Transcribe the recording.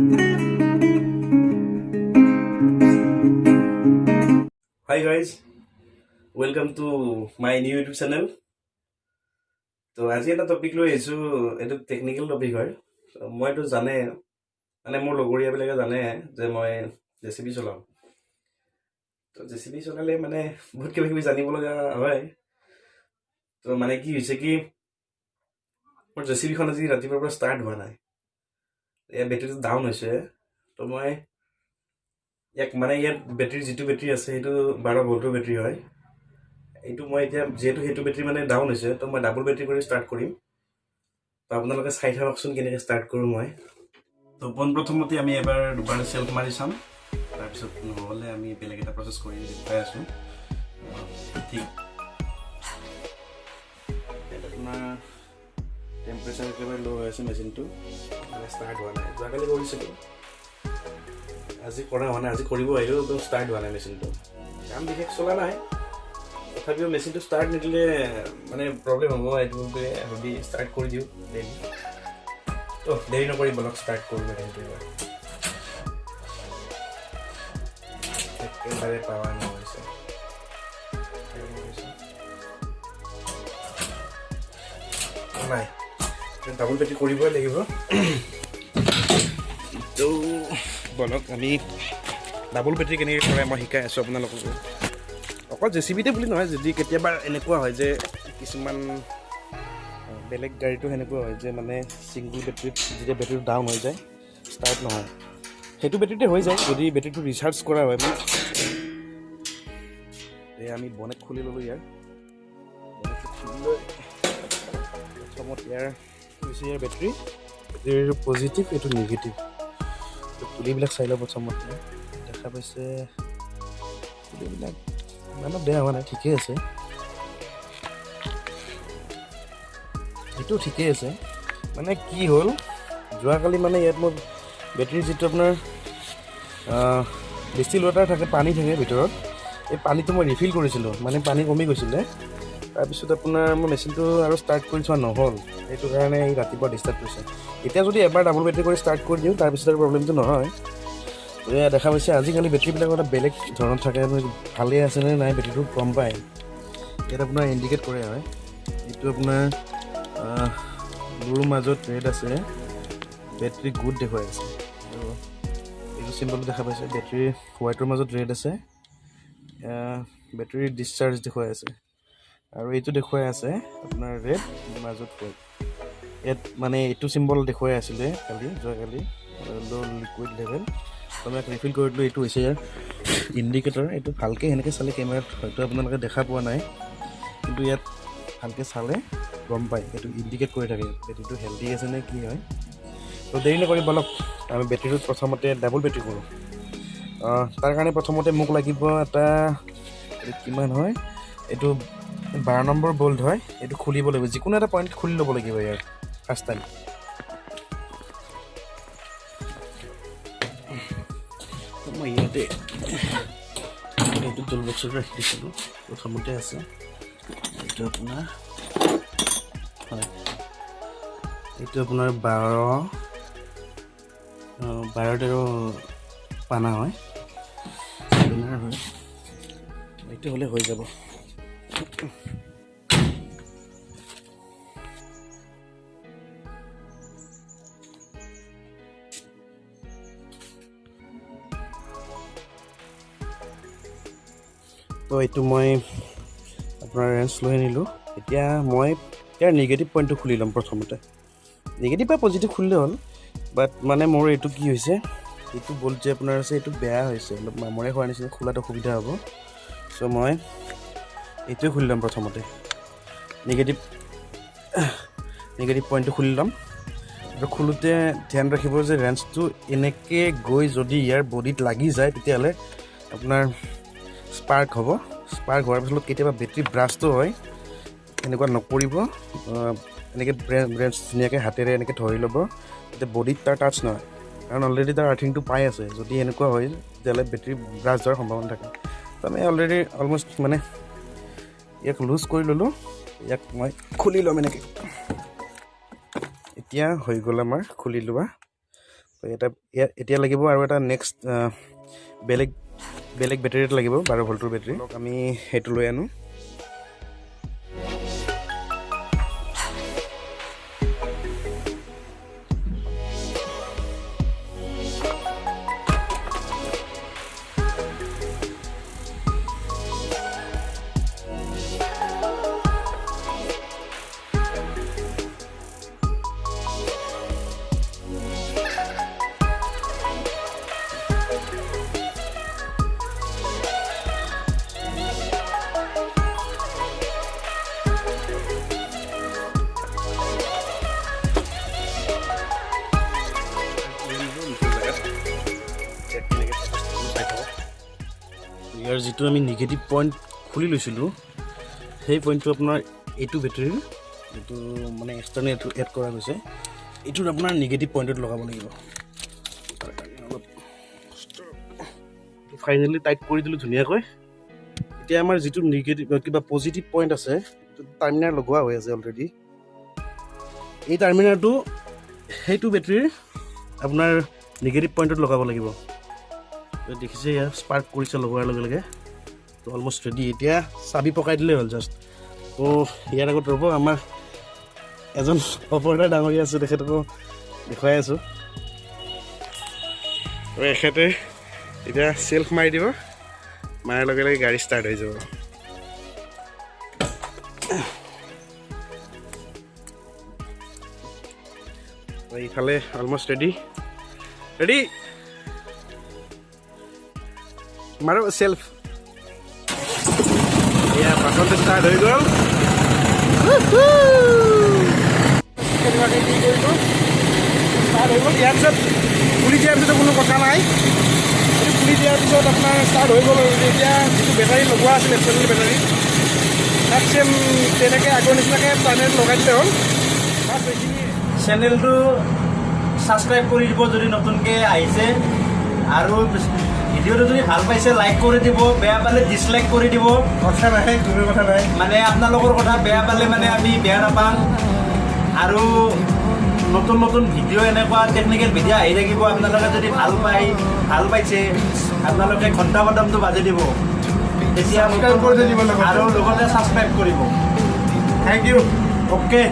Hi guys, welcome to my new YouTube channel. তো আজি এটা টপিক লৈ আহিছোঁ এইটো টেকনিকেল টপিক হয়। মইতো জানে মানে মোৰ লগৰীয়াবিলাকে জানে যে মই জে চি বি চলাওঁ। তো জে চি বি চলালে মানে বহুত কিবা কিবি জানিব লগা হয়। তো মানে কি হৈছে কি মোৰ জে চি বিখন আজি ৰাতিপুৱাৰ পৰা ষ্টাৰ্ট হোৱা নাই। ইয়াৰ বেটেৰীটো ডাউন হৈছে। তো মই ইয়াক মানে ইয়াত বেটেৰী যিটো বেটেৰী আছে সেইটো বাৰ ভল্টৰ বেটেৰী হয়। এইটো মই এতিয়া যিহেতু সেইটো বেটেৰী মানে ডাউন হৈছে তো মই ডাবল বেটেৰী কৰি ষ্টাৰ্ট কৰিম। তো আপোনালোকে চাই থাককচোন কেনেকৈ ষ্টাৰ্ট কৰোঁ মই। তো পোনপ্ৰথমতে আমি এবাৰ দুবাৰ চেল্ফ মাৰি চাম। তাৰপিছত নহ'লে আমি বেলেগ এটা প্ৰচেছ কৰি দেখুৱাই আছোঁ। ঠিক। আপোনাৰ টেম্পাৰেচাৰ একেবাৰে ল' হৈ আছে মেচিনটো ষ্টাৰ্ট হোৱা নাই যোৱাকালি কৰিছিলোঁ আজি কৰা হোৱা নাই আজি কৰিব আহিলেও একদম ষ্টাৰ্ট হোৱা নাই মেচিনটো কাম বিশেষ চলা নাই তথাপিও মেচিনটো ষ্টাৰ্ট নিদিলে মানে প্ৰব্লেম হ'ব এইটো ভাবি ষ্টাৰ্ট কৰি দিওঁ ডেইলি ত' দেৰি নকৰি বলক ষ্টাৰ্ট কৰোঁ মেচিনটো এবাৰ একেবাৰে পাৱাৰ নহৈছে নাই ডাবল বেটি কৰিবই লাগিব বলক আমি ডাবল বেটেৰী কেনেকৈ কৰে মই শিকাই আছোঁ আপোনালোকক অকল জে চি বিতে বুলি নহয় যদি কেতিয়াবা এনেকুৱা হয় যে কিছুমান বেলেগ গাড়ীটো সেনেকুৱা হয় যে মানে ছিংগল বেটেৰীত যেতিয়া বেটেৰীটো ডাউন হৈ যায় ষ্টাৰ্ট নহয় সেইটো বেটেৰীতে হৈ যায় যদি বেটেৰীটো ৰিচাৰ্জ কৰা হয় মানে আমি বনেট খুলি ল'লোঁ ইয়াৰ প্ৰথমত ইয়াৰ হৈছে ইয়াৰ বেটেৰী বেটেৰীৰ পজিটিভ এইটো নিগেটিভ পুলিবিলাক চাই লওঁ প্ৰথমতে দেখা পাইছে পুলিবিলাক ইমানো বেয়া হোৱা নাই ঠিকেই আছে এইটো ঠিকেই আছে মানে কি হ'ল যোৱাকালি মানে ইয়াত মোৰ বেটেৰী যিটো আপোনাৰ ডিষ্টিল ৱাটাৰ থাকে পানী থাকে ভিতৰত এই পানীটো মই ৰিফিল কৰিছিলোঁ মানে পানী কমি গৈছিলে তাৰপিছত আপোনাৰ মোৰ মেচিনটো আৰু ষ্টাৰ্ট কৰি চোৱা নহ'ল। সেইটো কাৰণে এই ৰাতিপুৱা ডিষ্টাৰ্ব কৰিছে। এতিয়া যদি এবাৰ ডাবল বেটেৰী কৰি ষ্টাৰ্ট কৰি দিওঁ তাৰপিছত আৰু প্ৰব্লেমটো নহয়। এয়া দেখা পাইছে আজিকালি বেটেৰীবিলাক এটা বেলেগ ধৰণত থাকে। ভালেই আছেনে নাই বেটেৰীটো গম পায়। ইয়াত আপোনাৰ ইণ্ডিকেট কৰে হয়। এইটো আপোনাৰ ব্লুৰ মাজত ৰেড আছে। বেটেৰী গুড দেখুৱাই আছে। এইটো চিম্বলটো দেখা পাইছে। বেটেৰী হোৱাইটৰ মাজত ৰেড আছে। বেটেৰী ডিছচাৰ্জ দেখুৱাই আছে। আৰু এইটো দেখুৱাই আছে আপোনাৰ ৰেড মাজত হোৱাইট ইয়াত মানে এইটো চিম্বল দেখুৱাই আছিলে কালি যোৱাকালি ল' লিকুইড লেভেল মই ৰিফিল কৰি দিলোঁ এইটো হৈছে ইয়াৰ ইণ্ডিকেটৰ এইটো ভালকৈ সেনেকৈ চালে কেমেৰাত হয়তো আপোনালোকে দেখা পোৱা নাই। কিন্তু ইয়াত ভালকৈ চালে গম পায় এইটো ইণ্ডিকেট কৰি থাকে। বেটেৰীটো হেল্ডি আছে নে কি হয়। তো দেৰি নকৰি বলক আমি বেটেৰীটোত প্ৰথমতে ডাবল বেটেৰী কৰোঁ। তাৰ কাৰণে প্ৰথমতে মোক লাগিব এটা কিমান হয় এইটো বাৰ নম্বৰ বল্ট হয় এইটো খুলিব লাগিব যিকোনো এটা পইণ্ট খুলি ল'ব লাগিব ইয়াৰ ফাৰ্ষ্ট টাইম মই ইয়াতে এইটো টুল বক্সত ৰাখি দিছিলোঁ প্ৰথমতে আছে। এইটো আপোনাৰ হয়। এইটো আপোনাৰ বাৰ বাৰ তেৰ পানা হয়। এইটো হ'লে হৈ যাব। তো এইটো মই আপোনাৰ ৰেঞ্চ লৈ আনিলোঁ। এতিয়া মই ইয়াৰ নিগেটিভ পইণ্টটো খুলি ল'ম প্ৰথমতে। নিগেটিভ বা পজিটিভ খুলিলে হ'ল বাট মানে মোৰ এইটো কি হৈছে এইটো বল্ট যে আপোনাৰ আছে এইটো বেয়া হৈছে। অলপ মামৰে হোৱাৰ নিচিনা খোলাত অসুবিধা হ'ব। চ' মই এইটোৱে খুলি ল'ম প্ৰথমতে। নিগেটিভ নিগেটিভ পইণ্টটো খুলি ল'ম। আৰু খোলোতে ধ্যান ৰাখিব যে ৰেঞ্চটো এনেকৈ গৈ যদি ইয়াৰ বডিত লাগি যায় তেতিয়াহ'লে আপোনাৰ স্পাৰ্ক হ'ব। স্পাৰ্ক হোৱাৰ পিছত কেতিয়াবা বেটেৰী ব্ৰাছটো হয়। এনেকুৱা নকৰিব। এনেকৈ ব্ৰেঞ্চ ধুনীয়াকৈ হাতেৰে এনেকৈ ধৰি ল'ব। যাতে বডিত তাৰ টাচ নহয়। কাৰণ অলৰেডি তাৰ আৰ্থিংটো পাই আছে। যদি এনেকুৱা হয় তেতিয়াহ'লে বেটেৰী ব্ৰাছ যোৱাৰ সম্ভাৱনা থাকে। তো আমি অলৰেডি অলমষ্ট মানে ইয়াক লুজ কৰি ল'লোঁ। ইয়াক মই খুলি ল'ম এনেকৈ। এতিয়া হৈ গ'ল আমাৰ খুলি লোৱা। এটা ইয়াত এতিয়া লাগিব আৰু এটা নেক্সট বেলেগ বেলেগ বেটেৰী এটা লাগিব বাৰ ভল্টৰ বেটেৰী আমি সেইটো লৈ আনো। যিটো আমি নিগেটিভ পইণ্ট খুলি লৈছিলোঁ সেই পইণ্টটো আপোনাৰ এইটো বেটেৰীৰ এইটো মানে এক্সটাৰ্নেল এইটো এড কৰা গৈছে। এইটোত আপোনাৰ নিগেটিভ পইণ্টত লগাব লাগিব। ফাইনেলি টাইট কৰি দিলোঁ ধুনীয়াকৈ। এতিয়া আমাৰ যিটো নিগেটিভ কিবা পজিটিভ পইণ্ট আছে টাৰ্মিনাৰ লগোৱা হৈ আছে অলৰেডি এই টাৰ্মিনাৰটো সেইটো বেটেৰীৰ আপোনাৰ নিগেটিভ পইণ্টত লগাব লাগিব। দেখিছে ইয়াৰ স্পাৰ্ক কৰিছে লগোৱাৰ লগে লগে তো অলমষ্ট ৰেডি এতিয়া চাবি পকাই দিলেই হ'ল জাষ্ট তো ইয়াৰ আগত ৰ'ব আমাৰ এজন অপৰাধ ডাঙৰীয়া আছে তেখেতকো দেখুৱাই আছোঁ। তো এখেতে এতিয়া চেল্ফ মাৰি দিব মাৰাৰ লগে লগে গাড়ী ষ্টাৰ্ট হৈ যাব। ইফালে অলমষ্ট ৰেডি ৰেডি মাৰো চেল্ফ এয়া পাছতে ষ্টাৰ্ট হৈ গ'ল ষ্টাৰ্ট হৈ গ'ল ইয়াৰ পিছত খুলি দিয়াৰ পিছত কোনো কথা নাই এইটো খুলি দিয়াৰ পিছত আপোনাৰ ষ্টাৰ্ট হৈ গ'ল আৰু এতিয়া যিটো বেটাৰী লগোৱা আছিল এক্সেল বেটাৰী তাত চেম তেনেকৈ আগৰ নিচিনাকৈ টাৰ্নেট লগাই দিলে হ'ল বাছ এইখিনি চেনেলটো ছাবস্ক্ৰাইব কৰি দিব যদি নতুনকৈ আহিছে আৰু ভিডিঅ'টো যদি ভাল পাইছে লাইক কৰি দিব বেয়া পালে ডিছলাইক কৰি দিব। কথা নাই কোনো কথা নাই। মানে আপোনালোকৰ কথা বেয়া পালে মানে আমি বেয়া নাপাম। আৰু নতুন নতুন ভিডিঅ' এনেকুৱা টেকনিকেল ভিডিঅ' আহি থাকিব আপোনালোকে যদি ভাল পায় ভাল পাইছে আপোনালোকে ঘণ্টা বটমটো বাজি দিব। তেতিয়া। আৰু লগতে। ছাবস্ক্ৰাইব কৰিব। Thank U okay